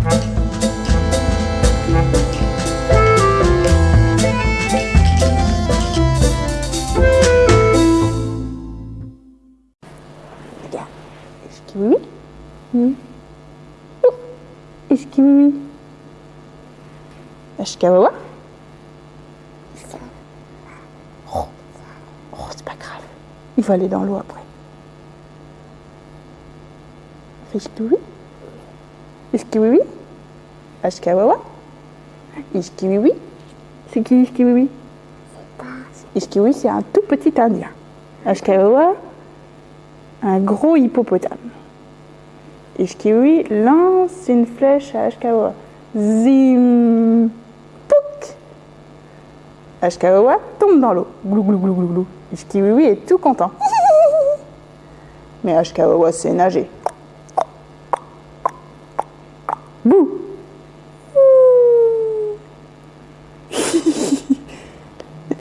Regarde. Est-ce que oui? Hmm? Oh. Est-ce que oui? Est-ce que oui Oh, c'est pas grave. Il va aller dans l'eau après. Est-ce que oui Que oui oui C'est qui que oui c'est un tout petit indien. Oui un gros hippopotame. Ishkiwi lance une flèche à Ashkawa. Zim Pouk Ashkawa tombe dans l'eau. Glou glou glou glou glou. Ishkiwi est tout content. Mais Ashkawa sait nager. Bouh